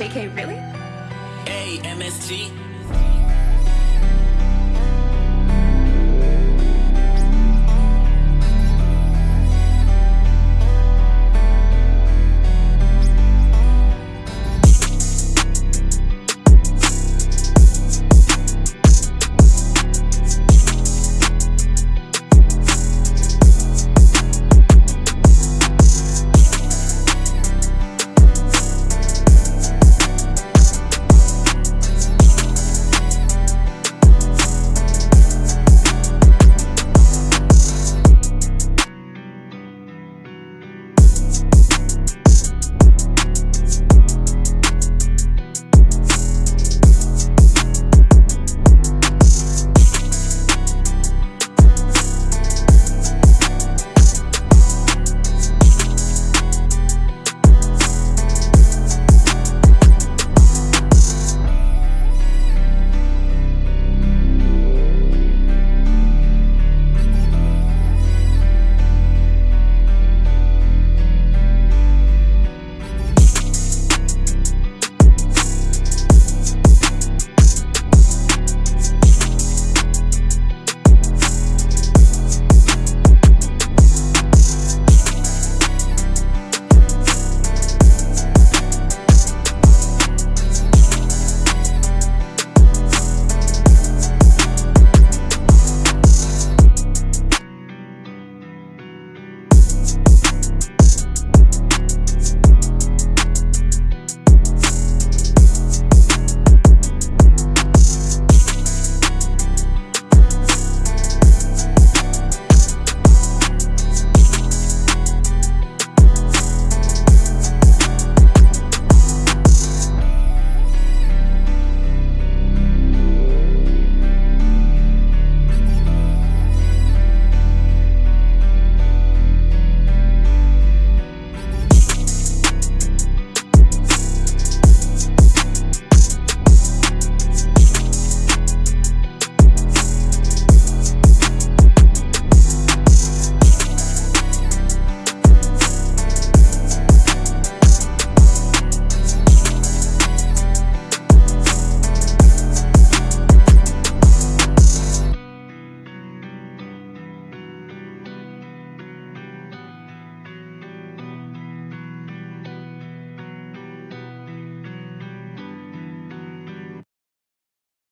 JK, really? A-M-S-T